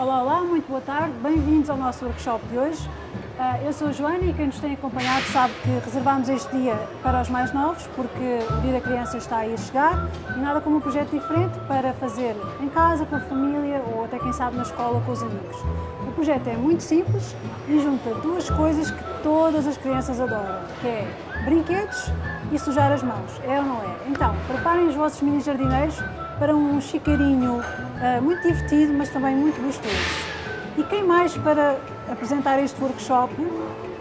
Olá, olá, muito boa tarde, bem-vindos ao nosso workshop de hoje. Ah, eu sou a Joana e quem nos tem acompanhado sabe que reservámos este dia para os mais novos, porque o Dia da Criança está aí a chegar e nada como um projeto diferente para fazer em casa, com a família ou até quem sabe na escola com os amigos. O projeto é muito simples e junta duas coisas que todas as crianças adoram, que é brinquedos e sujar as mãos, é ou não é? Então, preparem os vossos mini jardineiros para um chiqueirinho uh, muito divertido, mas também muito gostoso. E quem mais para apresentar este workshop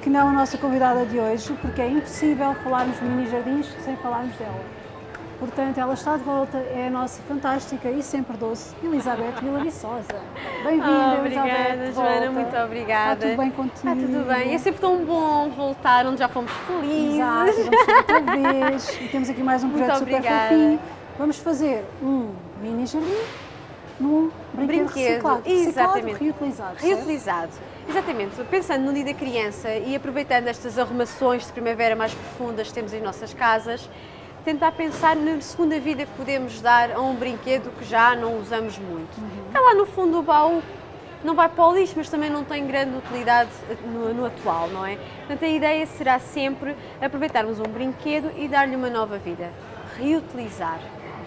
que não a nossa convidada de hoje, porque é impossível falarmos de mini jardins sem falarmos dela. Portanto, ela está de volta, é a nossa fantástica e sempre doce Elizabeth Vila Viçosa. Bem-vinda, oh, Obrigada, Joana, muito obrigada. Está tudo bem contigo? Está tudo bem. É sempre tão bom voltar onde já fomos felizes. Exato, vamos outra vez. E temos aqui mais um projeto muito super obrigada. fofinho. Vamos fazer um mini jardim num brinquedo, Brinquedo, reciclado. exatamente. Reciclado, reutilizado. certo? Reutilizado. Exatamente. Pensando no dia da criança e aproveitando estas arrumações de primavera mais profundas que temos em nossas casas, tentar pensar na segunda vida que podemos dar a um brinquedo que já não usamos muito. Uhum. Está lá no fundo do baú, não vai para o lixo, mas também não tem grande utilidade no, no atual, não é? Portanto, a ideia será sempre aproveitarmos um brinquedo e dar-lhe uma nova vida. Reutilizar.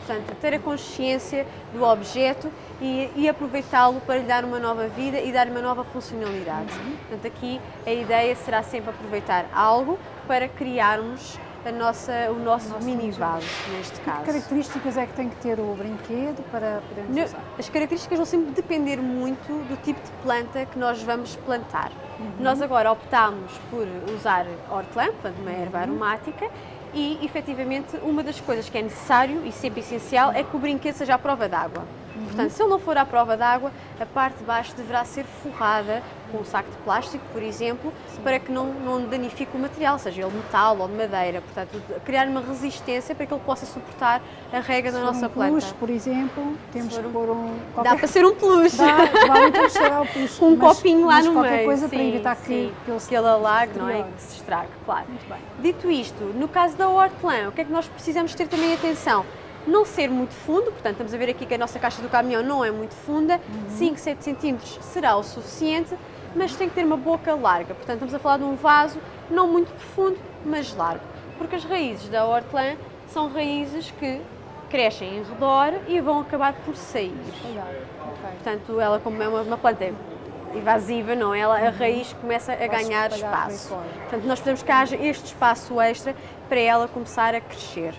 Portanto, ter a consciência do objeto e, e aproveitá-lo para lhe dar uma nova vida e dar-lhe uma nova funcionalidade. Portanto, aqui a ideia será sempre aproveitar algo para criarmos a nossa, o nosso, nosso mini mini vaso, neste Que caso. características é que tem que ter o brinquedo para podermos No- usar? As características vão sempre depender muito do tipo de planta que nós vamos plantar. Nós agora optámos por usar hortelã, portanto uma erva aromática, e efetivamente uma das coisas que é necessário e sempre essencial é que o brinquedo seja à prova d'água. Portanto, se ele não for à prova d'água, a parte de baixo deverá ser forrada com um saco de plástico, por exemplo, para que não, não danifique o material, seja ele metal ou de madeira. Portanto, criar uma resistência para que ele possa suportar a rega da Se for nossa um planta. peluche, por exemplo, temos que um- pôr um... Dá para ser um peluche. Dá, vale então com um mas- copinho lá no qualquer meio. coisa para sim, evitar que, sim, que ele que ele alague, não é? Que se estrague, claro. Muito bem. Dito isto, no caso da hortelã, o que é que nós precisamos ter também atenção? Não ser muito fundo, portanto, estamos a ver aqui que a nossa caixa do caminhão não é muito funda, Uhum. 5, 7 centímetros será o suficiente, mas tem que ter uma boca larga. Portanto, estamos a falar de um vaso não muito profundo, mas largo. Porque as raízes da hortelã são raízes que crescem em redor e vão acabar por sair. Olhar, ok. Portanto, ela como é uma, uma planta invasiva, não é? Ela, a raiz começa a Vai-se ganhar espaço. Portanto, nós precisamos que haja este espaço extra para ela começar a crescer.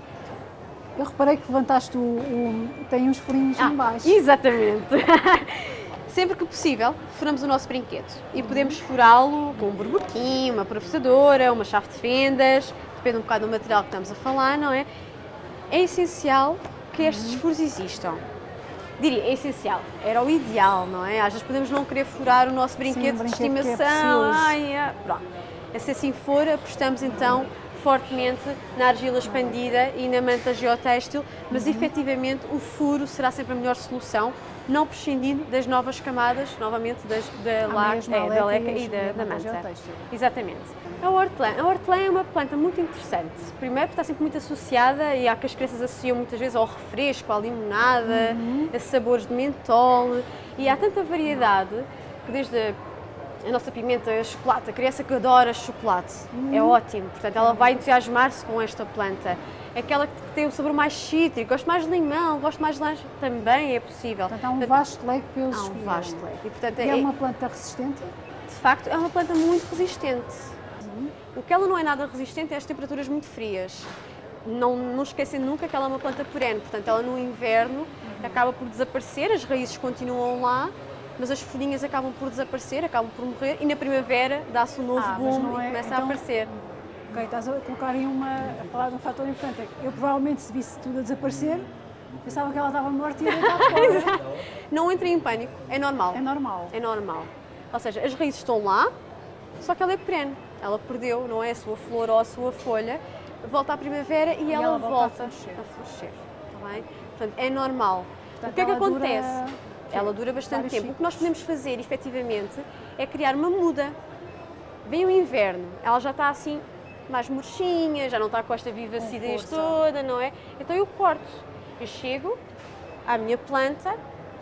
Eu reparei que levantaste o... o- tem uns furinhos Ah, em baixo. Exatamente. Sempre que possível, furamos o nosso brinquedo e podemos furá-lo com um burbuquinho, uma professadora, uma chave de fendas, depende um bocado do material que estamos a falar, não é? É essencial que estes furos existam. Diria, é essencial, era o ideal, não é? Às vezes podemos não querer furar o nosso brinquedo, um de brinquedo que é estimação, precioso. ai, é, pronto. Se assim for, apostamos então fortemente na argila expandida e na manta geotextil, mas efetivamente o furo será sempre a melhor solução, não prescindindo das novas camadas, novamente das, da, mesma é, da leca e e da, da manta manta. geotextil. Exatamente. A hortelã. A hortelã é uma planta muito interessante. Primeiro porque está sempre muito associada e há que as crianças associam muitas vezes ao refresco, à limonada, Uhum. a sabores de mentol e há tanta variedade que desde a a nossa pimenta, a chocolate, a criança que adora chocolate, Uhum. é ótimo, portanto ela vai entusiasmar-se com esta planta. Aquela que tem o sabor mais cítrico, gosto mais de limão, gosto mais de laranja, também é possível. Portanto, há um vasto leque para eles Há um vasto leque. E, portanto, E é é- uma planta resistente? de facto, é uma planta muito resistente. O que ela não é nada resistente é as temperaturas muito frias. Não, não esquecendo nunca que ela é uma planta perene, portanto, ela no inverno acaba por desaparecer, as raízes continuam lá, mas as folhinhas acabam por desaparecer, acabam por morrer e na primavera dá-se um novo Ah, boom não e é- começa então- a aparecer. Ok, estás a colocar aí uma, a falar de um fator importante. é Eu provavelmente, se visse tudo a desaparecer, pensava que ela estava morta e ia fora. Não entrem em pânico, é normal. É normal. É normal. Ou seja, as raízes estão lá, só que ela é perene. Ela perdeu, não é a sua flor ou a sua folha, volta à primavera e, ela, ela volta a volta florescer. a florescer. Está bem? Portanto, é normal. Portanto, o que é que ela dura- acontece? Ela dura bastante vários tempo. O que nós ciclos. podemos fazer, efetivamente, é criar uma muda. Vem o inverno, ela já está assim mais murchinha, já não está com esta vivacidez toda, não é? Então eu corto. Eu chego à minha planta,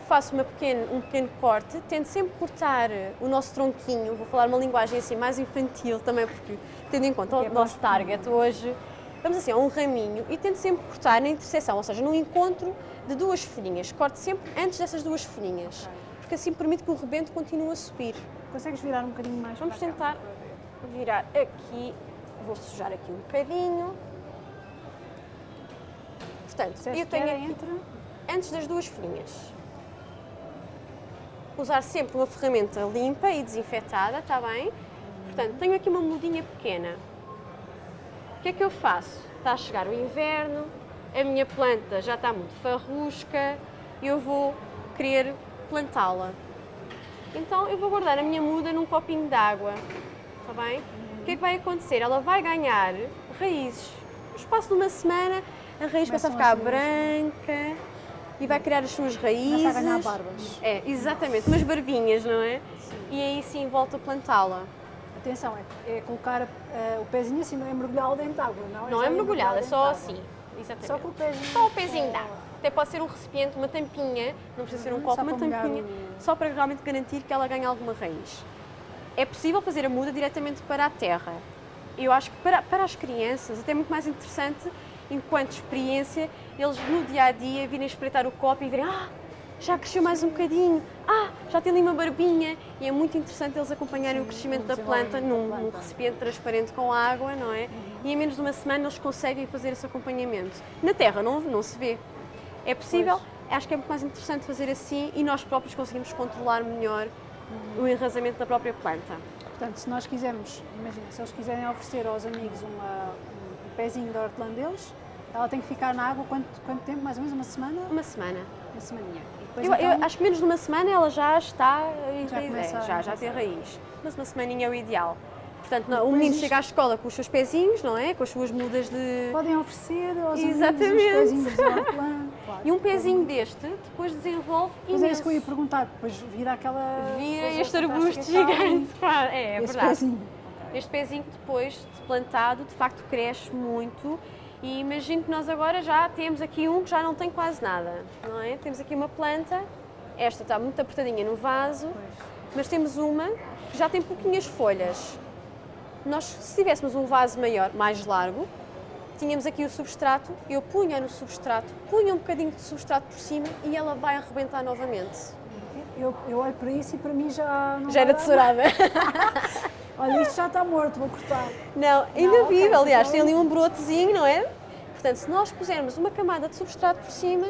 faço uma pequeno, um pequeno corte, tento sempre cortar o nosso tronquinho, vou falar uma linguagem assim mais infantil também, porque tendo em conta o é nosso target hoje, vamos assim, a um raminho e tento sempre cortar na interseção, ou seja, no encontro de duas folhinhas. Corto sempre antes dessas duas folhinhas, porque assim permite que o rebento continue a subir. Consegues virar um bocadinho mais Vamos tentar virar aqui, vou sujar aqui um bocadinho. Portanto, eu tenho aqui, entre... antes das duas folhinhas, usar sempre uma ferramenta limpa e desinfetada, está bem? Portanto, tenho aqui uma mudinha pequena. O que é que eu faço? Está a chegar o inverno, a minha planta já está muito farrusca e eu vou querer plantá-la. Então eu vou guardar a minha muda num copinho de água, está bem? O que é que vai acontecer? Ela vai ganhar raízes. No espaço de uma semana, a raiz começa a ficar branca e vai criar as suas raízes. Começa a ganhar barbas. É, exatamente, umas barbinhas, não é? E aí sim volto a plantá-la. Atenção, é, é colocar eh, o pezinho assim, não é mergulhá-lo dentro de água, não? Não já é é dentro só assim. Exatamente. Só com o pezinho. Só o pezinho dá. Até pode ser um recipiente, uma tampinha, não precisa ser um Uhum, copo, uma tampinha, só para realmente garantir que ela ganhe alguma raiz. É possível fazer a muda diretamente para a terra. Eu acho que para, para as crianças até é muito mais interessante, enquanto experiência, eles no dia a dia virem espreitar o copo e verem, ah, já cresceu mais um bocadinho, ah, já tem ali uma barbinha. E é muito interessante eles acompanharem o crescimento da planta num, da num planta. recipiente transparente com água, não é? E em menos de uma semana eles conseguem fazer esse acompanhamento. Na terra não, não se vê. É possível, acho que é muito mais interessante fazer assim e nós próprios conseguimos controlar melhor o enrasamento da própria planta. Portanto, se nós quisermos, imagina, se eles quiserem oferecer aos amigos uma, um pezinho de hortelã deles, ela tem que ficar na água quanto, quanto tempo? Mais ou menos uma semana? Uma semana. Uma semaninha. Eu, eu então, acho que menos de uma semana ela já está em Já é, já, já tem raiz. Mas uma semaninha é o ideal. Portanto, não, o menino isto- chega à escola com os seus pezinhos, não é? Com as suas mudas de. podem oferecer aos Exatamente. pezinhos de hortelã. Claro. E um pezinho deste depois desenvolve Mas é isso que eu ia imenso. perguntar, depois vira aquela... Vira este arbusto gigante. Claro, É, é Esse verdade. pezinho. Este pezinho depois de plantado, de facto cresce muito e imagino que nós agora já temos aqui um que já não tem quase nada, não é? Temos aqui uma planta, esta está muito apertadinha no vaso, mas temos uma que já tem pouquinhas folhas. Nós, se tivéssemos um vaso maior, mais largo, tínhamos aqui o substrato, eu punha no substrato, punha um bocadinho de substrato por cima e ela vai arrebentar novamente. Eu, eu olho para isso e para mim já Já era tesourada. Olha, isto já está morto, vou cortar. Não, ainda Não, vive, ok, aliás, então- tem ali um brotezinho, não é? Portanto, se nós pusermos uma camada de substrato por cima,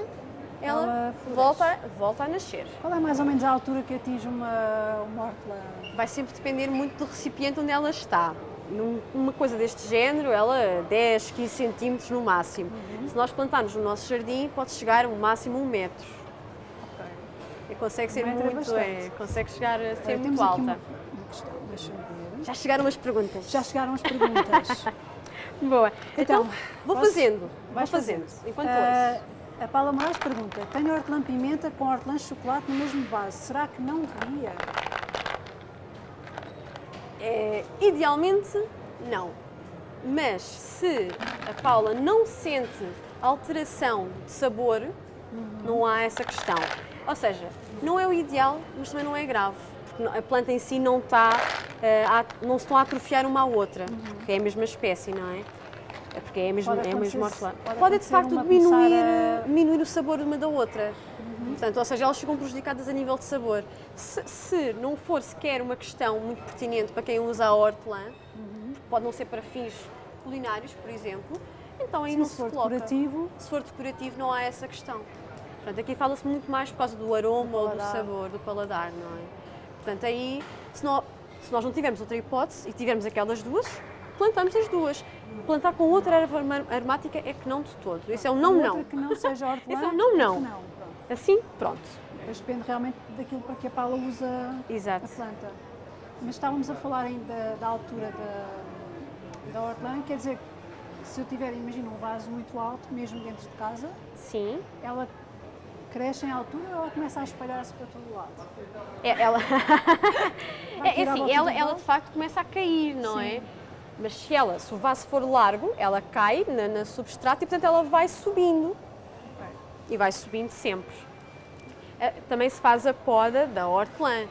ela, Ela volta, volta a nascer. Qual é mais ou menos a altura que atinge uma, uma hortelã? Vai sempre depender muito do recipiente onde ela está. Num- Uma coisa deste género, ela 10, 15 centímetros no máximo. Uhum. Se nós plantarmos no nosso jardim, pode chegar no máximo um metro. E consegue ser Um metro é muito, é, consegue chegar a ser Olha, muito alta. uma, uma questão, deixa-me ver. Já chegaram as perguntas. Já chegaram as perguntas. Boa. Então, Então, vou posso- fazendo. Vou Vais fazendo. fazendo. Enquanto ouço. a Paula Moraes pergunta: tenho hortelã-pimenta com hortelã-chocolate no mesmo vaso, será que não devia? É, idealmente, não. Mas se a Paula não sente alteração de sabor, não há essa questão. Ou seja, não é o ideal, mas também não é grave. Porque a planta em si não está, não se estão a atrofiar uma à outra, porque é a mesma espécie, não é? É porque é a mesma, Pode é a mesma hortelã. pode Pode de facto diminuir, começar eh, a- diminuir o sabor uma da outra. Portanto, ou seja, elas ficam prejudicadas a nível de sabor. Se, se não for sequer uma questão muito pertinente para quem usa a hortelã, porque pode não ser para fins culinários, por exemplo, então aí Sim, não se se, for coloca. decorativo. Se for decorativo, não há essa questão. Portanto, aqui fala-se muito mais por causa do aroma ou do sabor, do paladar, não é? Portanto, aí, se, nó- se nós não tivermos outra hipótese e tivermos aquelas duas, plantamos as duas. Plantar com outra erva aromática é que não de todo. Isso é um não, Outra não. que não seja hortelã. Esse é um não, não. que não. Pronto. Assim, pronto. Depois depende realmente daquilo para que a Paula usa Exato. a planta. Mas estávamos a falar ainda da altura da, da hortelã, quer dizer, se eu tiver, imagina, um vaso muito alto, mesmo dentro de casa, Sim. ela cresce em altura ou ela começa a espalhar-se para todo lado? É, ela, é, é assim, ela, ela de facto começa a cair, não Sim. é? Mas se ela, se o vaso for largo, ela cai na, na substrato e portanto ela vai subindo. E vai subindo sempre. eh, também se faz a poda da hortelã.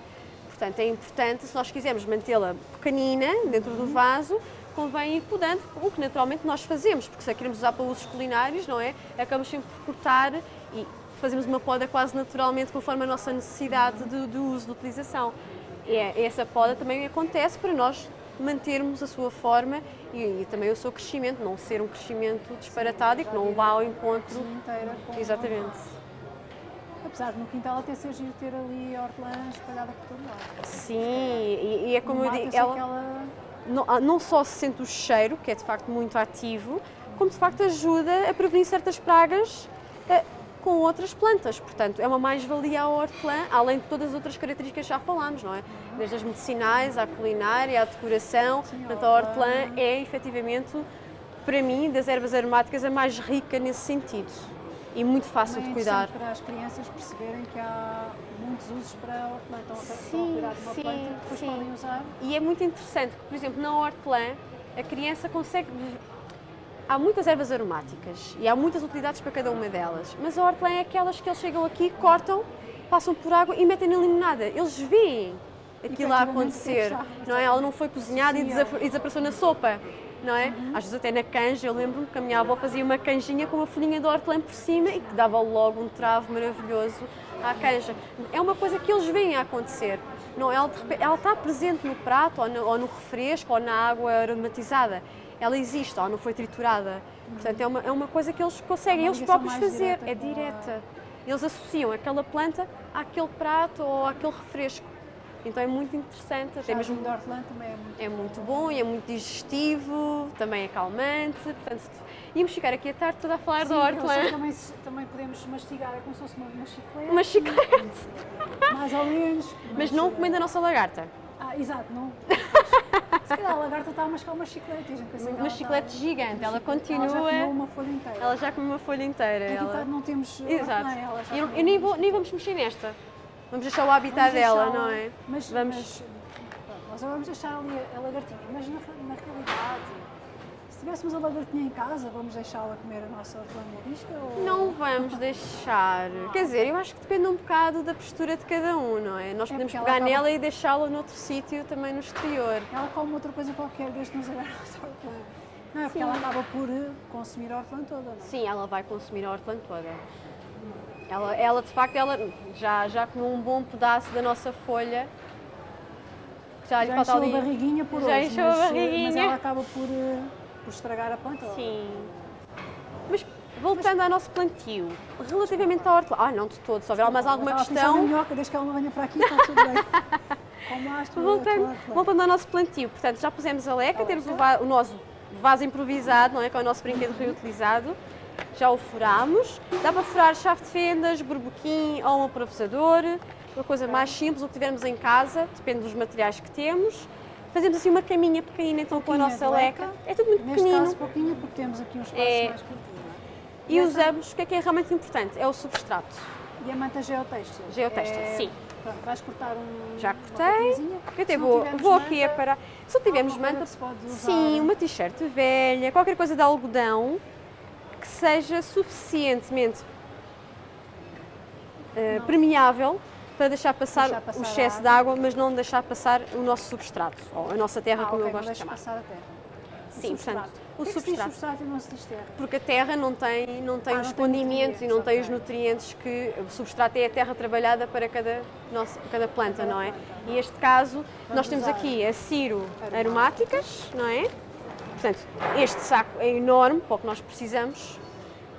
Portanto, é importante, se nós quisermos mantê-la pequenina dentro do vaso, convém ir podando, o que naturalmente nós fazemos, porque se a queremos usar para usos culinários, não é? Acabamos sempre por cortar e fazemos uma poda quase naturalmente conforme a nossa necessidade de, de uso, de utilização. E é, essa poda também acontece para nós mantermos a sua forma e, e, também o seu crescimento, não ser um crescimento disparatado e que não vá ao encontro. inteira com Exatamente. Apesar de no quintal até ser giro ter ali hortelã espalhada por todo lado. Sim, e, e é como eu digo, ela... ela não, ah, não só se sente o cheiro, que é de facto muito ativo, como de facto ajuda a prevenir certas pragas eh, com outras plantas. Portanto, é uma mais-valia a hortelã, além de todas as outras características que já falámos, não é? Desde as medicinais, à culinária, à decoração. Sim, Portanto, a hortelã é efetivamente, para mim, das ervas aromáticas, a mais rica nesse sentido e muito fácil Também de cuidar. É para as crianças perceberem que há muitos usos para a hortelã. A Sim, cuidar de uma sim, planta, depois sim. podem usar. E é muito interessante que, por exemplo, na hortelã, a criança consegue. Há muitas ervas aromáticas e há muitas utilidades para cada uma delas, mas a hortelã é aquelas que eles chegam aqui, cortam, passam por água e metem na limonada. Eles veem aquilo a acontecer, já, não é? Ela não foi cozinhada e e desapareceu na sopa, não é? Uhum. Às vezes até na canja, eu lembro-me que a minha avó fazia uma canjinha com uma folhinha de hortelã por cima e que dava logo um travo maravilhoso à canja. É uma coisa que eles veem a acontecer. Não, ela, de repente- ela está presente no prato, ou no, ou no refresco, ou na água aromatizada. Ela existe, ela não foi triturada. Portanto, é uma, é uma coisa que eles conseguem Uma eles próprios fazer. direta É com a- direta. Eles associam aquela planta àquele prato ou àquele refresco. Então é muito interessante, até mesmo de hortelã também é muito é muito bom e é muito digestivo, também é calmante. Portanto, íamos ficar aqui a tarde toda a falar Sim, da hortelã. também, também podemos mastigar, é como se fosse uma, uma chiclete. Uma chiclete. Mais ou menos. Mas não comendo a nossa lagarta. Ah, exato, não. Se calhar a lagarta está a mascar uma chiclete. que Uma chiclete está- gigante, ela Ela já continua. comeu uma folha inteira. Ela já comeu uma folha inteira. Ela- tá- não temos Exato. hortelã, ela já E eu, eu nem, vou, nem vamos mexer nesta. Vamos deixar o habitat dela, não é? Mas, Vamos- mas, nós vamos deixar ali a, a lagartinha, mas na, na realidade, se tivéssemos a lagartinha em casa, vamos deixá-la comer a nossa hortelã morisca? Ou... Não vamos deixar. Quer dizer, eu acho que depende um bocado da postura de cada um, não é? Nós É, podemos pegar nela e deixá-la noutro sítio também no exterior. Ela come outra coisa qualquer desde que nos agarra a nossa hortelã. Não é porque Sim. ela acaba por eh, consumir a hortelã toda, não? Sim, ela vai consumir a hortelã toda. Ela, ela de facto, ela já, já comeu um bom pedaço da nossa folha. Já lhe Já falta encheu ali. a barriguinha por Já hoje, encheu a mas, eh, mas barriguinha. ela acaba por, eh, por estragar a planta. ou- Sim. Mas voltando ao nosso plantio, relativamente à hortelã. Ah, não de todo, se houver mais alguma questão. minhoca, desde que ela não venha para aqui, está tudo bem. Voltando, a voltando ao nosso plantio, portanto, já pusemos a leca, temos o, va- o nosso vaso improvisado, não é? Que é o nosso brinquedo reutilizado. Já o furámos. Dá para furar chave de fendas, berbequim ou um aprovesador. Uma coisa mais simples, o que tivermos em casa, depende dos materiais que temos. Fazemos assim uma caminha pequenina então com a nossa leca. leca. É tudo muito Neste pequenino. caso, pouquinho, porque temos aqui um espaço É. mais curtinho. não é? E usamos, o que é que é realmente importante? É o substrato. E a manta geotextil? Geotextil, É- sim. Pronto, vais cortar um. Já cortei. Eu até vou, vou aqui a manta, parar. Se não tivermos manta, sim, uma t-shirt velha, qualquer coisa de algodão que seja suficientemente Não. permeável para deixar passar, Deixar passar o excesso de água. mas não deixar passar o nosso substrato, ou a nossa terra, Ah, como ok, eu gosto de chamar. passar a terra. O Sim, substrato. portanto, o se diz substrato. substrato e não se diz terra? Porque a terra não tem, não tem Ah, os não tem condimentos e não tem os nutrientes que o substrato é a terra trabalhada para cada, nossa, cada planta, Cada não é? planta. E este caso, Vamos nós temos aqui a ciro aromáticas. aromáticas, não é? Portanto, este saco é enorme para o que nós precisamos.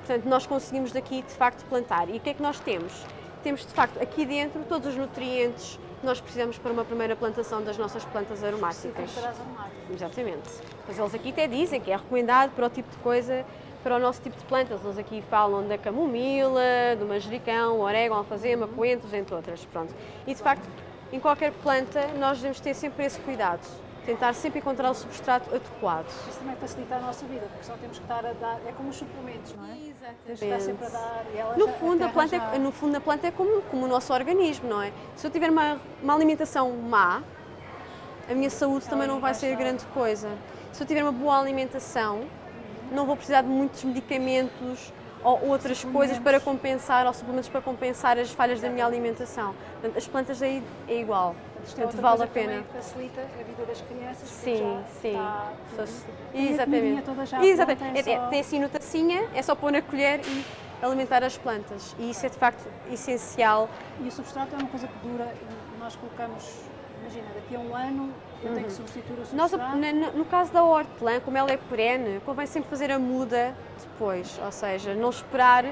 Portanto, nós conseguimos daqui, de facto, plantar. E o que é que nós temos? Temos, de facto, aqui dentro todos os nutrientes que nós precisamos para uma primeira plantação das nossas plantas aromáticas. Para as aromáticas. Exatamente. Mas eles aqui até dizem que é recomendado para o tipo de coisa, para o nosso tipo de plantas. Eles aqui falam da camomila, do manjericão, orégano, alfazema, coentros, entre outras. Pronto. E de facto, em qualquer planta, nós devemos ter sempre esse cuidado. Tentar sempre encontrar o substrato adequado. Isso também facilita a nossa vida, porque só temos que estar a dar. É como os suplementos, não é? Estar sempre a dar. E ela No já- fundo, a planta, já- é, no fundo, a planta é como, como o nosso organismo, não é? Se eu tiver uma, uma alimentação má, a minha saúde também não vai ser grande coisa. Se eu tiver uma boa alimentação, não vou precisar de muitos medicamentos ou outras coisas para compensar, ou suplementos para compensar as falhas da minha alimentação. Portanto, as plantas aí é igual. É Portanto, outra vale a pena. também facilita a vida das crianças. Sim, sim. Está, tem Exatamente. toda já Exatamente. pronta, é É- é- só- tem assim no tacinha, é só pôr na colher e alimentar as plantas. E isso é de facto essencial. E o substrato é uma coisa que dura, nós colocamos, imagina, daqui a um ano eu tenho que substituir o Uhum. Nós, substrato. no, no caso da hortelã, como ela é perene, convém sempre fazer a muda depois, ou seja, não esperar,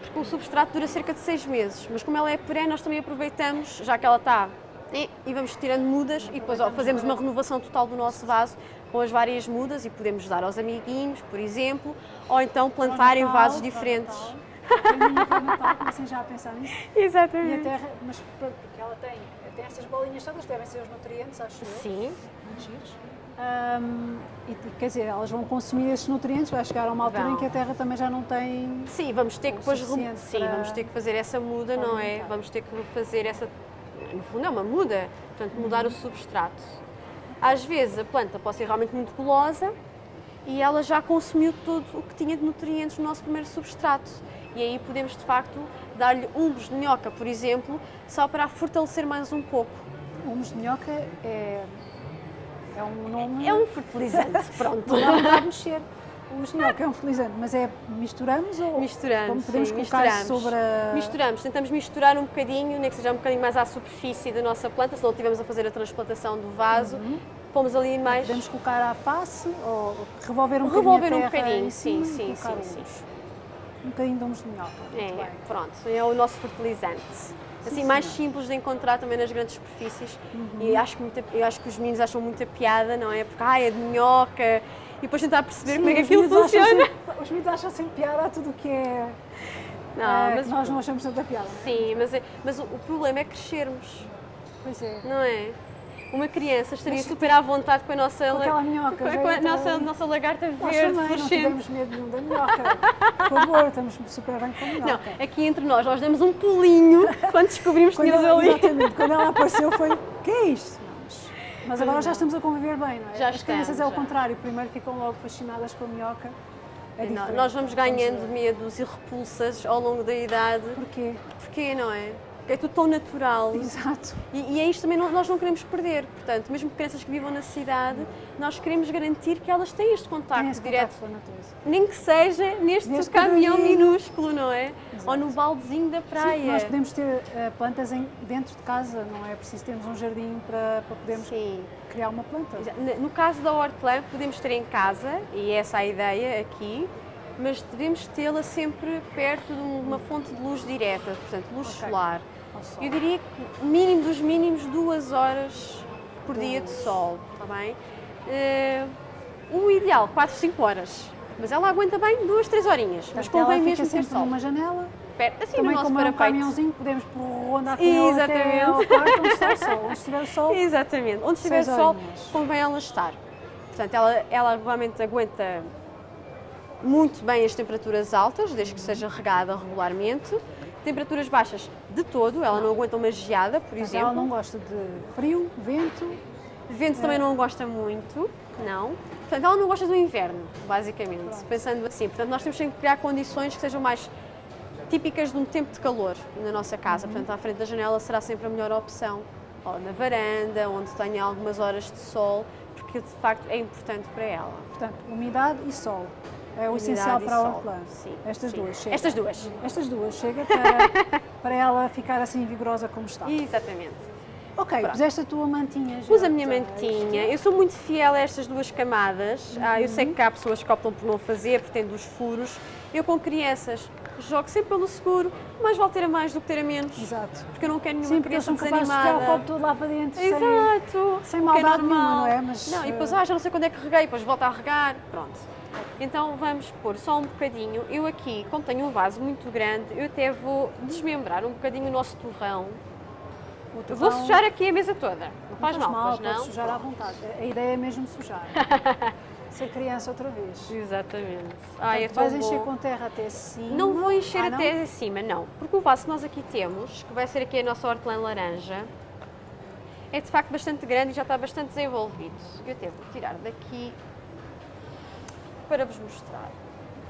porque o substrato dura cerca de seis meses, mas como ela é perene, nós também aproveitamos, já que ela está, e, e vamos tirando mudas e depois ó, fazemos uma renovação total do nosso vaso com as várias mudas e podemos dar aos amiguinhos, por exemplo, ou então plantar em vasos diferentes. Natal. Natal, comecem já a pensar nisso. E a Exatamente. terra, mas pronto, porque ela tem, tem essas bolinhas todas, devem ser os nutrientes, acho eu. Sim, muito giros. Ahm, e, quer dizer, elas vão consumir esses nutrientes, vai chegar a uma altura Vão. em que a terra também já não tem. Sim, vamos ter que depois sim, para- vamos ter que fazer essa muda, não é? Vamos ter que fazer essa no fundo é uma muda, portanto mudar o substrato. Às vezes a planta pode ser realmente muito gulosa e ela já consumiu tudo o que tinha de nutrientes no nosso primeiro substrato. E aí podemos de facto dar-lhe humus de minhoca, por exemplo, só para a fortalecer mais um pouco. Humus de minhoca é, é um nome. É um fertilizante, pronto. Não dá de mexer. O minhoca é um fertilizante, mas é misturamos ou Misturamos, como podemos sim, colocar misturamos. sobre a. Misturamos, tentamos misturar um bocadinho, nem que seja um bocadinho mais à superfície da nossa planta, se não estivermos a fazer a transplantação do vaso, pomos ali mais. Podemos colocar à face ou revolver um bocadinho. Revolver um bocadinho, sim, sim, sim, humus. Um bocadinho de minhoca. Muito É, pronto, é o nosso fertilizante. Assim, mais simples de encontrar também nas grandes superfícies. E acho que, muita- eu acho que os meninos acham muita piada, não é? Porque, ai, é de minhoca. E depois tentar perceber como é que aquilo funciona. sempre- os miúdos acham sempre piada a tudo o que é. Não, eh, mas, nós não achamos tanta piada. sim, mas, é- mas o, o problema é crescermos, Pois é. não é? Uma criança estaria super à vontade com a nossa, Com la- aquela minhoca, com a, com a nossa, nossa lagarta Nós verde, também não tivemos medo nenhum da minhoca. Por favor, estamos super bem com a Não, minhoca. aqui entre nós, nós demos um pulinho quando descobrimos que tínhamos ali. exatamente, quando ela apareceu foi, que é isto? Mas, agora já estamos a conviver bem, não é? Já As crianças é estamos, o já. contrário, primeiro ficam logo fascinadas com a minhoca. É Não, nós vamos ganhando medos e repulsas ao longo da idade. Porquê? Porquê, não é? É tudo tão natural. Exato. E, e é isto também não- nós não queremos perder. Portanto, mesmo crianças que vivam na cidade, nós queremos garantir que elas têm este contacto Tem direto. natureza. Nem que seja neste caminhão minúsculo, não é? Ou no baldezinho da praia. Sim, nós podemos ter eh, plantas em- dentro de casa, não é preciso termos um jardim para, para podermos Sim. criar uma planta. No caso da hortelã, podemos ter em casa, e essa é a ideia aqui, mas devemos tê-la sempre perto de uma fonte de luz direta, portanto, luz Ok. solar. Eu diria que mínimo dos mínimos duas horas por De dia de sol, está bem? Eh, o ideal, 4, 5 horas. Mas ela aguenta bem duas, três horinhas. Mas Portanto, ela convém mesmo ter sol. numa janela, assim também no nosso como é um parapeito. caminhãozinho, podemos rondar com ela até quarto onde o sol. Onde estiver sol, Exatamente. Onde estiver sol, horinhas. convém ela estar. Portanto, ela, ela realmente aguenta muito bem as temperaturas altas, desde que seja regada regularmente. Temperaturas baixas de todo, ela não aguenta uma geada, por mas exemplo. ela não gosta de frio, vento, Vento também não gosta muito, não. Portanto, ela não gosta do inverno, basicamente, pensando assim. Portanto, nós temos que criar condições que sejam mais típicas de um tempo de calor na nossa casa. Uhum. Portanto, à frente da janela será sempre a melhor opção. Ou na varanda, onde tenha algumas horas de sol, porque de facto é importante para ela. portanto, umidade e sol. É o essencial para a hortelã. Sim, Estas sim. duas, chega. Estas duas. Estas duas, chega para, para ela ficar assim vigorosa como está. Exatamente. Ok, Pronto. puseste a tua mantinha já. Pus a minha mantinha. Eu sou muito fiel a estas duas camadas. Ah, eu sei Uhum. que há pessoas que optam por não fazer, porque têm dos furos. Eu com crianças jogo sempre pelo seguro, mas vale ter a mais do que ter a menos. Exato. Porque eu não quero nenhuma Sim, porque criança são capazes de tirar o desanimada. lá para dentro. sem- Exato. sem que é maldade normal. nenhuma, não é? Mas, não, e depois, eh, ah, já não sei quando é que reguei, depois volto a regar. Pronto. Então vamos pôr só um bocadinho. Eu aqui, como tenho um vaso muito grande, eu até vou desmembrar um bocadinho o nosso torrão. o Eu vou torrão- sujar aqui a mesa toda. Não Não faz mal, pois pode não? sujar à vontade. A ideia é mesmo sujar. Ser criança outra vez. Exatamente. Ai, é Portanto, tão vais encher com terra até cima. Não vou encher Ah, não? até acima, não. Porque o vaso que nós aqui temos, que vai ser aqui a nossa hortelã laranja, é de facto bastante grande e já está bastante desenvolvido. Eu até vou tirar daqui para vos mostrar.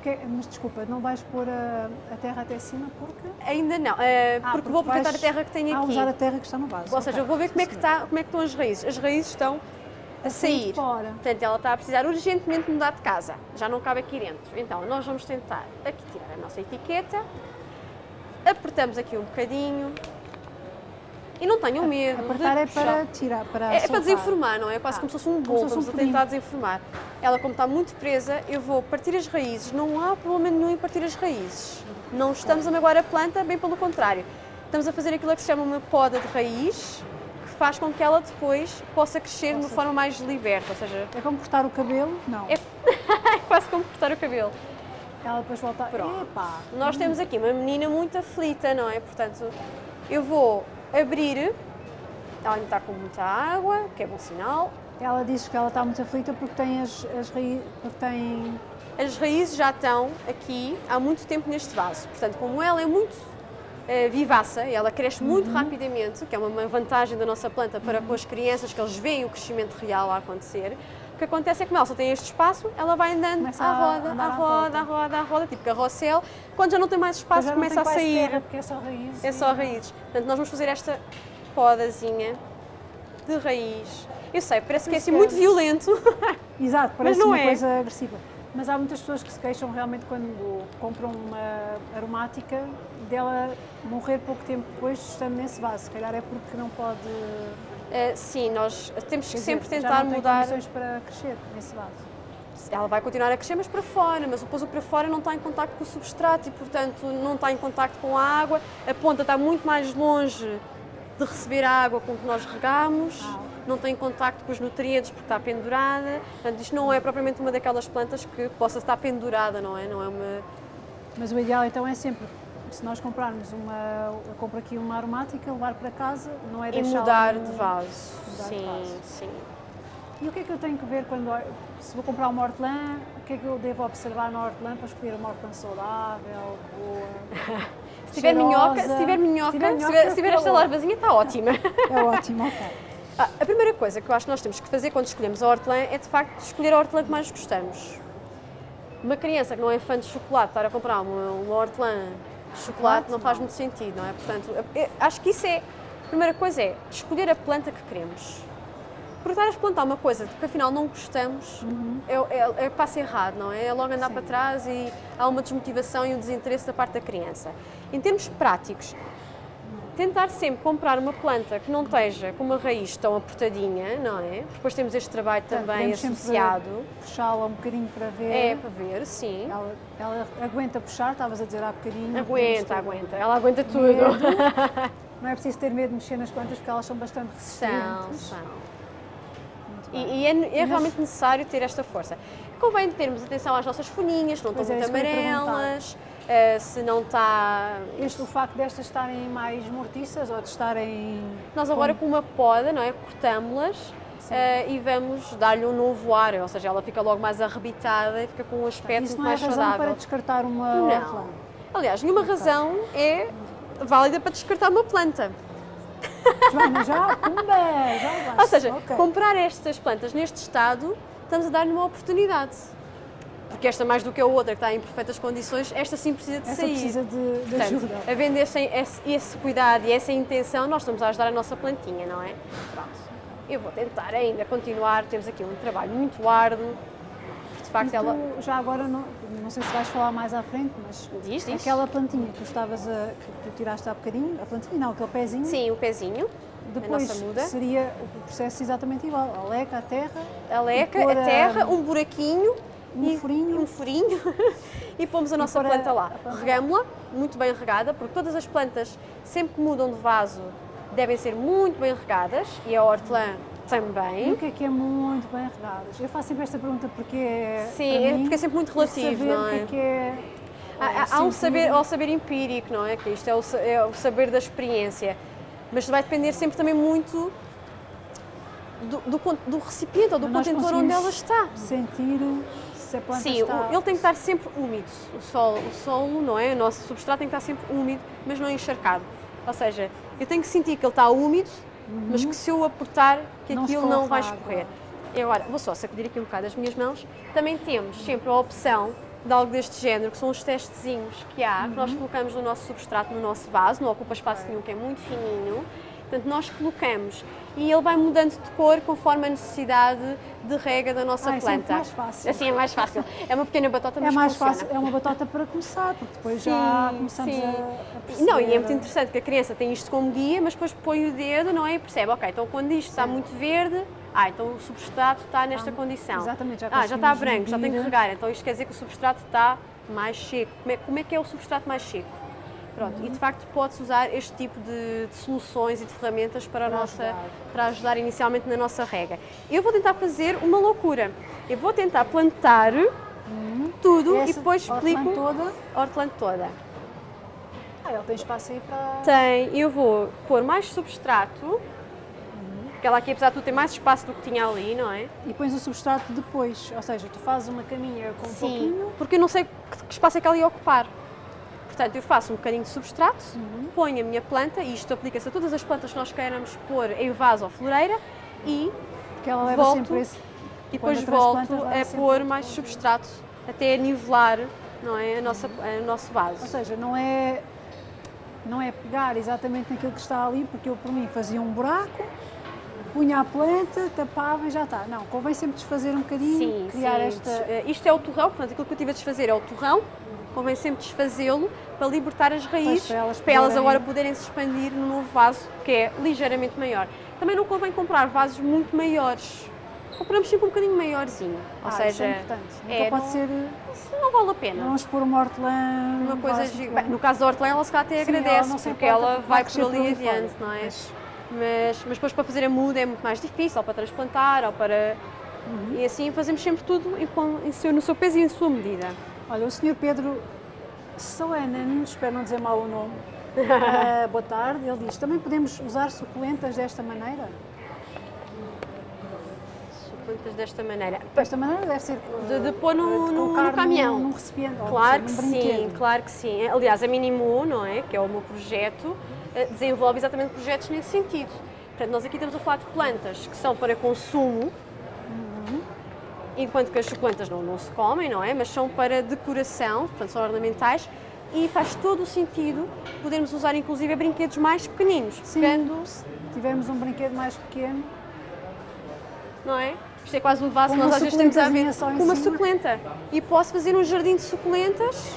Que- mas desculpa, não vais pôr a, a terra até cima porque. Ainda não, eh, Ah, porque vou aproveitar a terra que tenho Ah, aqui. usar a terra que está no vaso. Ou seja, eu vou ver como é, que está, como é que estão as raízes. As raízes estão a sair. fora. Portanto, ela está a precisar urgentemente mudar de casa. Já não cabe aqui dentro. Então, nós vamos tentar aqui tirar a nossa etiqueta. Apertamos aqui um bocadinho. E não tenham medo Apertar de é puxar. para tirar, para É, é para soltar. desenformar, não é? É quase Ah, como se fosse um fosse um a tentar desenformar. Ela, como está muito presa, eu vou partir as raízes. Não há problema nenhum em partir as raízes. Não estamos a magoar a planta, bem pelo contrário. Estamos a fazer aquilo que se chama uma poda de raiz, que faz com que ela depois possa crescer de uma forma mais liberta, ou seja, É como cortar o cabelo? Não. é quase como cortar o cabelo. Ela depois volta. Pronto. Epá! Nós temos aqui uma menina muito aflita, não é? Portanto, eu vou abrir. Ela ainda está com muita água, que é bom sinal. Ela diz que ela está muito aflita porque tem as, as raízes. Porque tem. As raízes já estão aqui há muito tempo neste vaso. Portanto, como ela é muito eh, vivaça e ela cresce muito Uhum. rapidamente, que é uma- vantagem da nossa planta para com as crianças, que eles veem o crescimento real a acontecer, que acontece é que como ela só tem este espaço, ela vai andando Começa à a roda, à roda, à roda, à roda, tipo carrossel. Quando já não tem mais espaço, começa a sair. terra, porque é só raiz. É só raízes. Portanto, nós vamos fazer esta podazinha de raiz. Eu sei, parece que é assim muito violento. Exato, parece não uma é. coisa agressiva. Mas há muitas pessoas que se queixam realmente quando compram uma aromática dela morrer pouco tempo depois estando nesse vaso. Se calhar é porque não pode. Eh, sim, nós temos que quer sempre dizer, já tentar não tem mudar. condições para crescer nesse vaso. Ela vai continuar a crescer, mas para fora, mas depois o para fora não está em contacto com o substrato e, portanto, não está em contacto com a água. A ponta está muito mais longe de receber a água com que nós regamos, Ah, ok. não tem contacto com os nutrientes porque está pendurada. Portanto, isto não é propriamente uma daquelas plantas que possa estar pendurada, não é? Não é uma. Mas o ideal então é sempre, se nós comprarmos uma. Eu compro aqui uma aromática, levar para casa, não é E deixar. mudar no- de vaso. mudar de sim, vaso. sim. E o que é que eu tenho que ver quando. Se vou comprar uma hortelã, o que é que eu devo observar na hortelã para escolher uma hortelã saudável, boa? Se tiver minhoca, se tiver minhoca, se tiver, se tiver esta larvazinha, está ótima. É ótimo, ok. Ah, a primeira coisa que eu acho que nós temos que fazer quando escolhemos a hortelã é de facto escolher a hortelã que mais gostamos. Uma criança que não é fã de chocolate estar a comprar uma, uma hortelã de chocolate não faz muito sentido, não é? Portanto, acho que isso é. A primeira coisa é escolher a planta que queremos. Porque estar a plantar uma coisa que afinal não gostamos é, é, é passo errado, não é? É logo andar Sim. para trás e há uma desmotivação e um desinteresse da parte da criança. Em termos práticos, tentar sempre comprar uma planta que não esteja com uma raiz tão apertadinha, não é? Depois temos este trabalho também Podemos sempre associado. Puxá-la um bocadinho para ver. É para ver, sim. Ela, ela aguenta puxar, estavas a dizer há bocadinho. Aguenta, aguenta. Ela aguenta tudo. medo. Não é preciso ter medo de mexer nas plantas porque elas são bastante São, resistentes. são. Muito E, e é, é realmente necessário ter esta força. Convém termos atenção às nossas folhinhas, não estão é, muito amarelas, eh, se não está. Este, o facto destas estarem mais mortiças ou de estarem. Nós agora com uma poda, não é? Cortámos-las eh, e vamos dar-lhe um novo ar, ou seja, ela fica logo mais arrebitada e fica com um aspecto Isso muito não é mais razão saudável. para descartar uma Não. hortelã. Aliás, nenhuma razão é válida para descartar uma planta. Joana, já, pumba, já. Ou seja, Ok. comprar estas plantas neste estado, estamos a dar-lhe uma oportunidade. Porque esta, mais do que a outra, que está em perfeitas condições, esta sim precisa de Essa sair. precisa de, de Portanto, ajuda. havendo esse, esse, esse cuidado e essa intenção, nós estamos a ajudar a nossa plantinha, não é? Pronto. Eu vou tentar ainda continuar, temos aqui um trabalho muito árduo, de facto ela... já agora, não, não sei se vais falar mais à frente, mas Diz, diz. aquela plantinha que tu estavas a. que tu tiraste há bocadinho, a plantinha não, aquele pezinho, Sim, o pezinho, depois seria o processo exatamente igual. A leca, a terra, a leca, a- terra, um buraquinho, um e, furinho. um furinho e pomos a nossa planta lá. a planta lá. Regamos-la, muito bem regada, porque todas as plantas, sempre que mudam de vaso, devem ser muito bem regadas e a hortelã E também. o que é que é muito bem regadas? Eu faço sempre esta pergunta porque é. Sim, para é mim, porque é sempre muito relativo, não O que é? é que é. Há, há- há um saber, há o saber empírico, não é? Que isto é o, é o saber da experiência. Mas vai depender sempre também muito do, do, do recipiente ou do contentor onde ela está. Sentir se a planta Sim, está. ele tem que estar sempre úmido. O solo, o solo, não é? O nosso substrato tem que estar sempre úmido, mas não encharcado. Ou seja, eu tenho que sentir que ele está úmido, mas que se eu apertar, que Não aquilo não vai escorrer. E agora, vou só sacudir aqui um bocado as minhas mãos. Também temos sempre a opção de algo deste género, que são os testezinhos que há, que nós colocamos no nosso substrato, no nosso vaso, não ocupa espaço nenhum, que é muito fininho. Portanto, nós colocamos e ele vai mudando de cor conforme a necessidade de rega da nossa Ah, é planta. mais fácil. Assim é mais fácil. É uma pequena batota, É mas mais funciona. fácil, é uma batota para começar, porque depois já Sim, começamos sim. a, perceber. Não, e é muito interessante que a criança tem isto como guia, mas depois põe o dedo, não é? E percebe, ok, então quando isto está muito verde, ah, então o substrato está nesta Ah, condição. exatamente, já Ah, já está branco, já tem que medir. regar, então isto quer dizer que o substrato está mais seco. Como é, como é que é o substrato mais seco? Pronto, e de facto pode-se usar este tipo de, de soluções e de ferramentas para, a Para nossa, ajudar. para ajudar inicialmente na nossa rega. Eu vou tentar fazer uma loucura. Eu vou tentar plantar tudo e. Essa depois hortelã explico toda. hortelã toda. Ah, ele tem espaço aí para. Tem, eu vou pôr mais substrato, porque ela aqui apesar de tudo tem mais espaço do que tinha ali, não é? E pões o substrato depois, ou seja, tu fazes uma caminha com um pouquinho. porque eu não sei que espaço é que ela ia ocupar. Portanto, eu faço um bocadinho de substrato, Uhum. ponho a minha planta, e isto aplica-se a todas as plantas que nós queiramos pôr em vaso ou floreira, e, Que ela leva Volto sempre esse. e depois volto a pôr mais substrato, até nivelar não é, a nossa, o nosso Ou vaso. seja, não é, não é pegar exatamente naquilo que está ali, porque eu por mim fazia um buraco, punha a planta, tapava e já está. Não, convém sempre desfazer um bocadinho, Sim, criar sim. esta. Eh, Isto é o torrão, portanto, aquilo que eu tive a desfazer é o torrão. Convém sempre desfazê-lo para libertar as raízes, para elas para elas agora poderem se expandir no novo vaso, que é ligeiramente maior. Também não convém comprar vasos muito maiores. Compramos sempre um bocadinho maiorzinho. Ou Ah, seja, isso é importante. Nunca é, pode não, ser. isso não vale a pena. Vamos pôr uma hortelã. Uma coisa No caso da hortelã, ela se calhar até Sim, ela agradece, não se porque ela vai por ali adiante, não é? Mas- Mas, mas depois para fazer a muda é muito mais difícil, ou para transplantar, ou para. Uhum. E assim fazemos sempre tudo em, em seu- no seu peso e em sua medida. Olha, o Sr. Pedro Soenen, espero não dizer mal o nome, ah, boa tarde, ele diz, também podemos usar suculentas desta maneira? Suculentas desta maneira. Desta maneira deve ser De- de pôr no- de no- no caminhão. Num, num recipiente, Claro que sim, claro que sim. Aliás, a Minimu, não é? Que é o meu projeto, eh, desenvolve exatamente projetos nesse sentido. Portanto, nós aqui estamos a falar de plantas que são para consumo, enquanto que as suculentas não, não se comem, não é? Mas são para decoração, portanto, são ornamentais. E faz todo o sentido podermos usar, inclusive, brinquedos mais pequeninos, Sim, pegando, se tivermos um brinquedo mais pequeno, não é? Isto é quase um vaso nós às vezes temos a ver com uma suculenta. E posso fazer um jardim de suculentas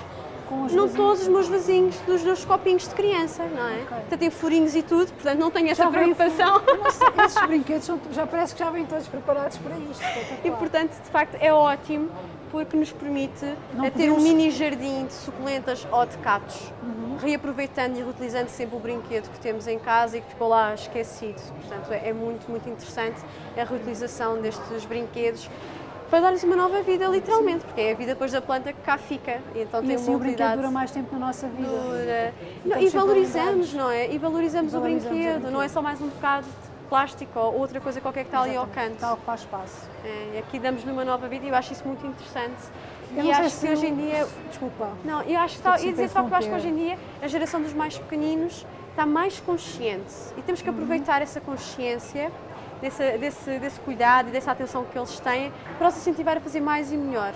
com os Não vasinhos. todos os meus vasinhos dos meus copinhos de criança, não é? Ok. Portanto, tem furinhos e tudo, portanto não tenho essa Já preocupação. Nossa, esses brinquedos são- já parece que já vêm todos preparados para isto. E portanto, de facto, é ótimo porque nos permite Não ter um podemos- mini jardim de suculentas ou de catos, Uhum. reaproveitando e reutilizando sempre o brinquedo que temos em casa e que ficou lá esquecido. Portanto, é é muito, muito interessante a reutilização destes brinquedos para dar-lhes uma nova vida, literalmente, porque é a vida depois da planta que cá fica. E então E tem assim uma o brinquedo dura mais tempo na nossa vida. Dura. E Não, e valorizamos, não é? E valorizamos, o, Valorizamos o brinquedo, brinquedo. não é só mais um bocado de plástico ou outra coisa qualquer que está ali ao Exatamente, canto. Está a ocupar espaço. É, aqui damos-lhe uma nova vida e eu acho isso muito interessante. Eu e acho se que hoje em dia. Desculpa. Não, eu acho que ia dizer só que eu acho que hoje em dia a geração dos mais pequeninos está mais consciente e temos Uhum. que aproveitar essa consciência, desse, desse, desse cuidado e dessa atenção que eles têm para os incentivar a fazer mais e melhor.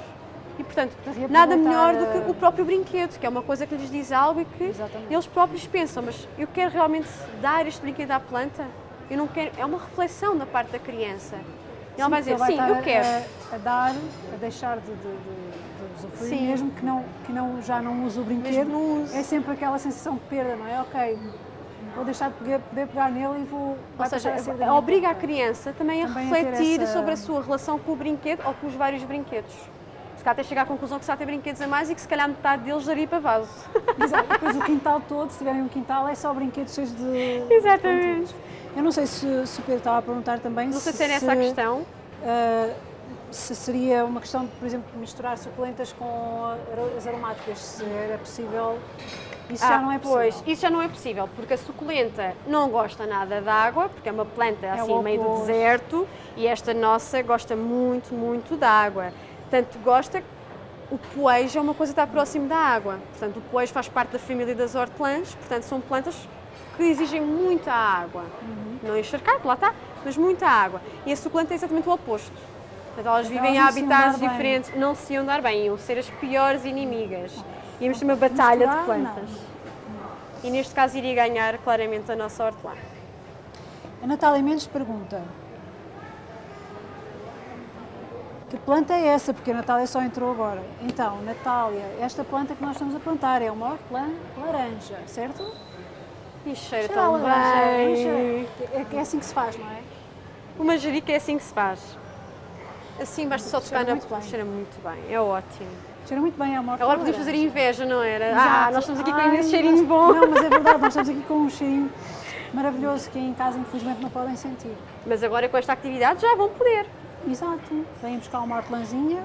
E, portanto, nada melhor do que o próprio brinquedo, que é uma coisa que lhes diz algo e que Exatamente. eles próprios pensam, mas eu quero realmente dar este brinquedo à planta? Eu não quero. É uma reflexão da parte da criança. E ela vai dizer, sim, eu quero. A, a dar, a deixar de, de, de, de usufruir, Sim. mesmo que, não, que não, já não use o brinquedo, é sempre aquela sensação de perda, não é? Ok, vou deixar de poder, poder pegar nele e vou. Ou seja, a minha obriga a criança também a Também a refletir essa- sobre a sua relação com o brinquedo ou com os vários brinquedos. Se calhar até chegar à conclusão que se há ter brinquedos a mais e que se calhar metade deles daria para vaso. Exato. Depois o quintal todo, se tiverem um quintal, é só brinquedos cheios de. Exatamente. Eu não sei se, se o Pedro estava a perguntar também. Não sei se era essa a questão. ah, se seria uma questão de, por exemplo, misturar suculentas com as aromáticas, se era possível. Isso já Ah, não é possível. Pois, isso já não é possível, porque a suculenta não gosta nada de água, porque é uma planta assim o meio do deserto, e esta nossa gosta muito, muito de água. Tanto gosta o poejo é uma coisa que está próximo da água. Portanto, o poejo faz parte da família das hortelãs, portanto, são plantas que exigem muita água. Uhum. Não encharcado, lá está, mas muita água. E a suculenta é exatamente o oposto. Portanto, elas Então vivem em habitats bem. diferentes, não se iam dar bem, iam ser as piores inimigas. Íamos ter uma batalha de plantas. E neste caso iria ganhar claramente a nossa hortelã. A Natália Mendes pergunta: Que planta é essa? Porque a Natália só entrou agora. Então, Natália, esta planta que nós estamos a plantar é uma hortelã laranja, certo? E cheira tão laranja, bem. cheira- É, é assim que se faz, não é? O manjerica é assim que se faz. Assim basta só tocar na... bem. Cheira muito bem, é ótimo. Cheira muito bem, é uma hortelã Agora podemos fazer inveja, não era? Exato. Ah, nós estamos aqui com esse cheirinho nós- bom. Não, mas é verdade, nós estamos aqui com um cheirinho maravilhoso que em casa infelizmente não podem sentir. Mas agora com esta atividade já vão poder. Exato. Vêm buscar uma hortelãzinha.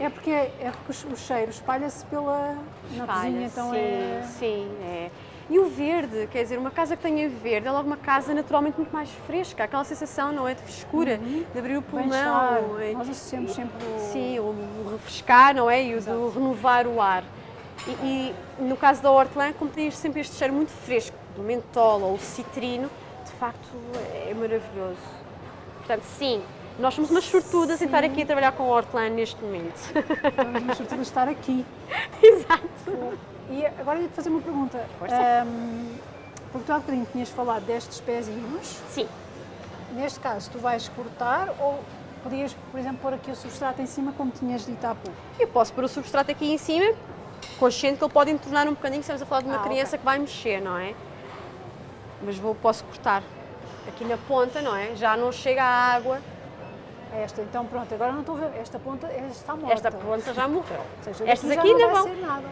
É porque, é porque o cheiro espalha-se pela na Espalha, cozinha, então sim, é. Sim, é. E o verde, quer dizer, uma casa que tenha verde é logo uma casa naturalmente muito mais fresca, aquela sensação, não é, de frescura, de abrir o pulmão. é- Nós associamos sempre o. Sim, o, o refrescar, não é? E o do renovar o ar. E, e no caso da hortelã, como tem sempre este cheiro muito fresco, do mentol ou citrino, de facto é maravilhoso. Portanto, sim, nós somos umas sortudas em estar aqui a trabalhar com hortelã neste momento. Vamos nos sortudo de estar aqui. Exato. E agora ia-te fazer uma pergunta. Ahm, porque tu há bocadinho tinhas falado destes pezinhos. Sim, Neste caso, tu vais cortar ou podias, por exemplo, pôr aqui o substrato em cima, como tinhas dito há pouco? eu posso pôr o substrato aqui em cima, consciente que ele pode entornar um bocadinho, estamos a falar de uma Ah, criança que vai mexer, não é? Mas vou, posso cortar aqui na ponta, não é? Já não chega a água, Esta, então pronto, agora não estou a ver. Esta ponta está morta. esta ponta já morreu. Seja, Estas aqui ainda vão.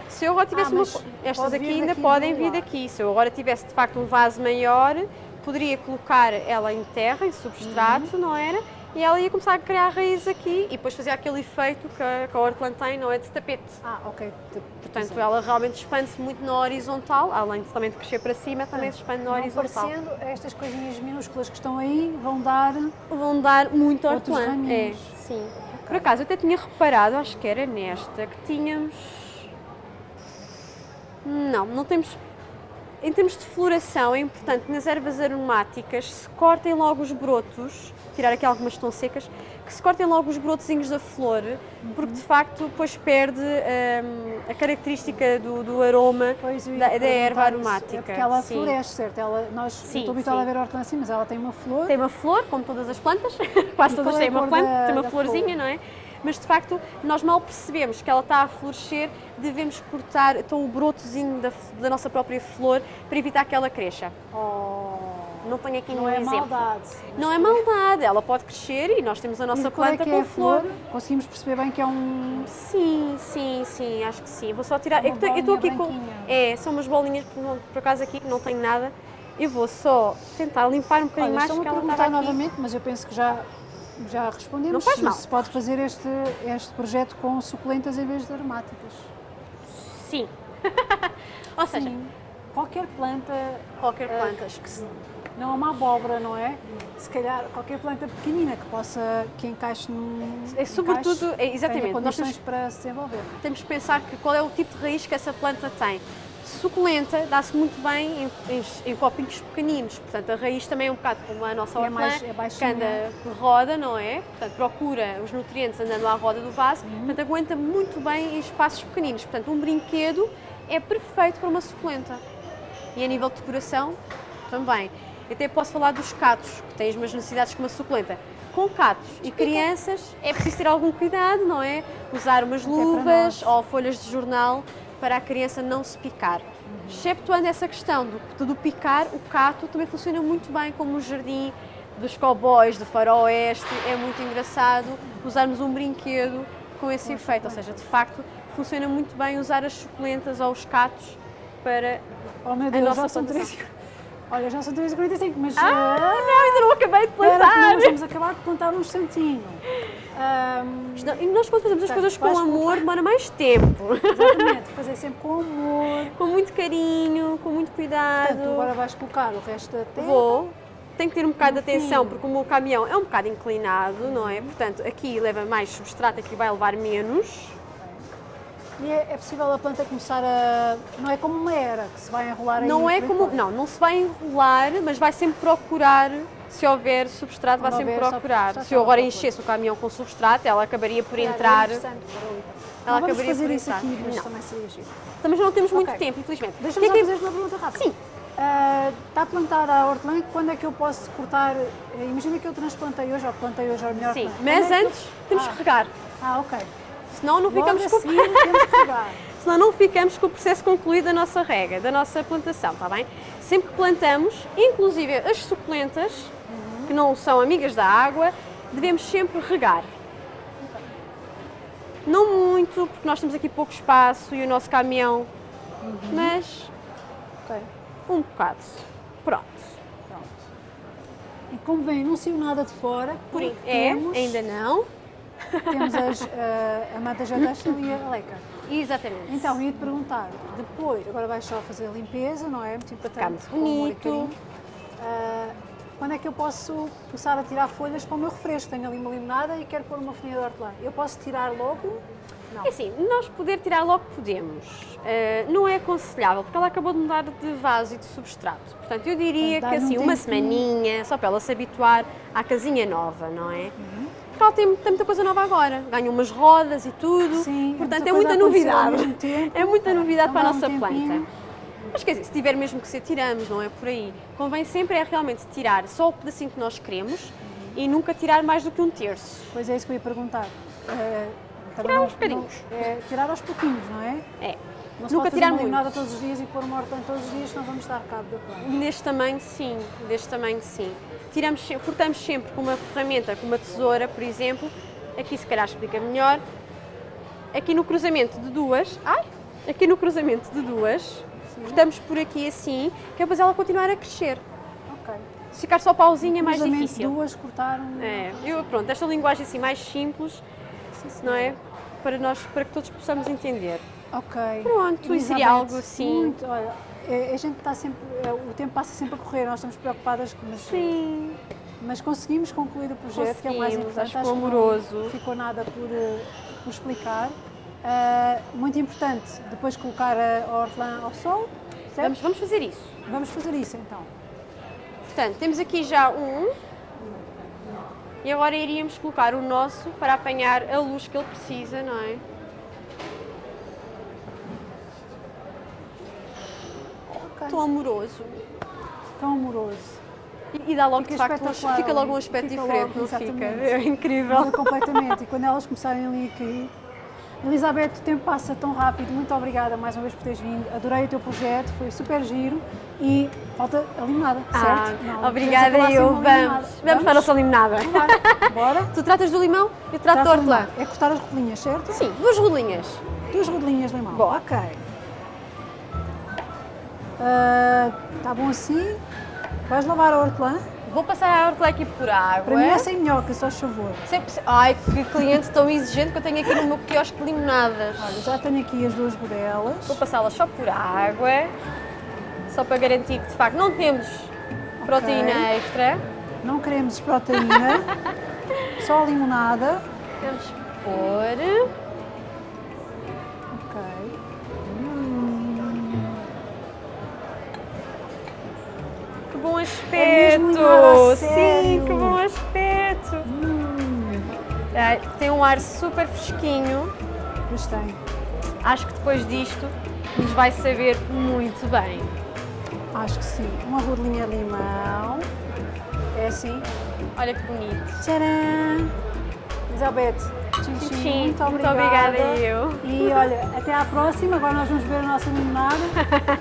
Se eu agora tivesse Ah, uma. Estas aqui ainda podem vir daqui. Se eu agora tivesse de facto um vaso maior, poderia colocar ela em terra, em substrato, Uhum. não era? E ela ia começar a criar raízes aqui e depois fazia aquele efeito que a, que a hortelã tem, não é? De tapete. Ah, ok. Portanto, ela realmente expande-se muito na horizontal, além de também de crescer para cima, também se expande na Não horizontal. parecendo, estas coisinhas minúsculas que estão aí vão dar. Vão dar muito hortelã. É, sim. Por acaso, eu até tinha reparado, acho que era nesta, que tínhamos. Não, não temos. Em termos de floração, é importante nas ervas aromáticas se cortem logo os brotos, tirar aqui algumas que estão secas, que se cortem logo os brotozinhos da flor, porque de facto depois perde hum, a característica do, do aroma Pois, da, da erva aromática. É porque ela Sim. floresce, certo? Ela, nós, Sim, estou habituada a ver a hortelã assim, mas ela tem uma flor. Tem uma flor, como todas as plantas, quase E todas é têm uma planta, da- tem uma florzinha, flor? não é? Mas de facto, nós mal percebemos que ela está a florescer, devemos cortar então, o brotozinho da, da nossa própria flor para evitar que ela cresça. Oh, Não tenho aqui não é exemplo. maldade. Não é maldade, ela pode crescer e nós temos a nossa é planta que com é a flor. Conseguimos perceber bem que é um. Sim, sim, sim, acho que sim. Vou só tirar. Uma é que eu estou aqui bolinha com. branquinha. É, são umas bolinhas por, por acaso aqui que não tenho nada. Eu vou só tentar limpar um bocadinho Olha, mais porque ela perguntar estava novamente, mas eu penso que já, já respondemos. Não faz mal. Se pode fazer este, este projeto com suculentas em vez de aromáticas. Sim. Ou seja, Sim. Qualquer planta, qualquer Ah, planta. que se- não é uma abóbora, não é? Se calhar qualquer planta pequenina que possa, que encaixe num. É sobretudo- encaixe, é, exatamente, condições para se desenvolver. temos que pensar que qual é o tipo de raiz que essa planta tem. Suculenta dá-se muito bem em, em, em copinhos pequeninos, portanto a raiz também é um bocado como a nossa É hortelã, mais- é que anda por roda, não é? Portanto procura os nutrientes andando à roda do vaso, Uhum. portanto aguenta muito bem em espaços pequeninos. Portanto um brinquedo é perfeito para uma suculenta. E a nível de decoração também. Eu até posso falar dos catos, que têm as mesmas necessidades que uma suculenta. Com catos e crianças é preciso ter algum cuidado, não é? Usar umas para luvas ou folhas de jornal para a criança não se picar. Exceptuando essa questão do, do picar, o cato também funciona muito bem como um jardim dos cowboys, do faroeste. É muito engraçado usarmos um brinquedo com esse efeito. Ou seja, de facto, funciona muito bem usar as suculentas ou os catos para Oh meu a Deus, nossa já são. 3 Olha, já são 3h45, mas. Ah, não, ainda não acabei de plantar! nós vamos acabar de plantar um instantinho. Não- E nós quando fazemos as coisas com amor demora mais tempo. exatamente, fazer sempre com amor. com muito carinho, com muito cuidado. Portanto, agora vais colocar o resto da terra. Vou. Tem que ter um bocado de atenção porque o meu caminhão é um bocado inclinado, não é? Portanto, aqui leva mais substrato, aqui vai levar menos. E é, é possível a planta começar a. Não é como uma era, que se vai enrolar aí. Não é como. Não, não se vai enrolar, mas vai sempre procurar se houver substrato, vai sempre procurar. Se eu agora enchesse o caminhão com substrato, ela acabaria por É entrar. interessante para ali. Ela Não, vamos acabaria fazer por isso entrar. aqui, mas Não. também seria giro. Também não temos muito Ok. tempo, infelizmente. Deixa-me é fazer uma pergunta rápida. Sim. Ah, está a plantar a hortelã, quando é que eu posso cortar? eh, Imagina que eu transplantei hoje, ou plantei hoje, ou melhor. Sim, Quando mas é que eu- antes temos ah, que regar. Ah, ok. Senão não Logo ficamos a com regar. senão não ficamos com o processo concluído da nossa rega, da nossa plantação, está bem? Sempre que plantamos, inclusive as suculentas, que não são amigas da água, devemos sempre regar. Não muito, porque nós temos aqui pouco espaço e o nosso caminhão, mas Ok, um bocado. Pronto. pronto. E como bem, não saiu nada de fora, Por é, ainda não. Temos as, ah, a manta jadastel e a leca. Exatamente. Então, ia-te perguntar, depois, agora vais só fazer a limpeza, não é? Muito importante. Ficar bonito. Ah, quando é que eu posso começar a tirar folhas para o meu refresco? Tenho ali uma limonada e quero pôr uma folhinha de hortelã. Eu posso tirar logo? Não. É assim, nós poder tirar logo podemos. Uh, não é aconselhável, porque ela acabou de mudar de vaso e de substrato. Portanto, eu diria Portanto, que assim, um uma semaninha, só para ela se habituar à casinha nova, não é? Uhum. Porque ela tem, tem muita coisa nova agora. Ganha umas rodas e tudo. Sim, Portanto, é coisa muita novidade. tempo. É muita novidade para a um nossa tempinho. planta. Mas quer dizer, se tiver mesmo que ser, tiramos, não é por aí. Convém sempre é realmente tirar só o pedacinho que nós queremos e nunca tirar mais do que um terço. Pois é isso que eu ia perguntar. Também Tirar não- aos bocadinhos. não- é, tirar aos pouquinhos, não é? É. Não Nunca tirar muito. limonada todos os dias e pôr uma hortelã todos os dias, senão vamos dar cabo da planta. Deste tamanho, sim. Deste tamanho, sim. Tiramos, cortamos sempre com uma ferramenta, com uma tesoura, por exemplo. Aqui, se calhar, explica melhor. Aqui no cruzamento de duas. Ai! Aqui no cruzamento de duas. Cortamos por aqui assim, que é para ela continuar a crescer. Ok. Se ficar só pauzinho é mais difícil. duas cortaram. É, eu, pronto, esta linguagem assim mais simples, não é? Para, nós, para que todos possamos entender. Ok. Pronto, e seria algo assim. Muito, olha, a gente está sempre, é, o tempo passa sempre a correr, nós estamos preocupadas, mas, Sim. mas conseguimos concluir o projeto, que é o mais importante. acho que não amoroso. ficou nada por, eh, por explicar. Ah, muito importante, depois colocar a hortelã ao sol, certo? Vamos, vamos fazer isso. Vamos fazer isso então. Portanto, temos aqui já um. E agora iríamos colocar o nosso para apanhar a luz que ele precisa, não é? Tão amoroso. Tão amoroso. E, e dá logo, Fica de facto, um- fica logo um aspecto Fica diferente, logo, não fica? É incrível. Muda completamente. E quando elas começarem ali a cair. Elizabeth, o tempo passa tão rápido. Muito obrigada mais uma vez por teres vindo. Adorei o teu projeto, foi super giro. E falta a limonada, Ah, certo? Não, obrigada, eu. Vamos. limonada? Vamos para a nossa limonada. Bora? Tu tratas do limão, eu trato de hortelã. É cortar as rodelinhas, certo? Sim, duas rodelinhas. Duas rodelinhas de limão. Bom. Ok. Está bom assim? Vais lavar a hortelã? Vou passar a hortelã aqui por água. Para mim é sem minhoca, só favor. Sempre... Ai, que cliente tão exigente que eu tenho aqui no meu quiosque de limonadas. Olha, já tenho aqui as duas rodelas. Vou passá-las só por água, só para garantir que de facto não temos proteína extra. Não queremos proteína, só limonada. Vamos pôr. Bom É aspecto! a Sim, que bom aspecto! Hum, Ai, Tem um ar super fresquinho. pois tem. Acho que depois disto nos vai saber muito bem. Acho que sim. Uma rodelinha de limão. É assim. Olha que bonito. Tcharam! Elizabeth, tchim, Tchim, muito muito obrigada. obrigada eu. E olha, até à próxima. Agora nós vamos ver a nossa limonada.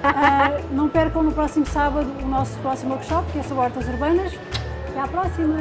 Ah, não percam no próximo sábado o nosso próximo workshop, que é sobre hortas urbanas. Até à próxima!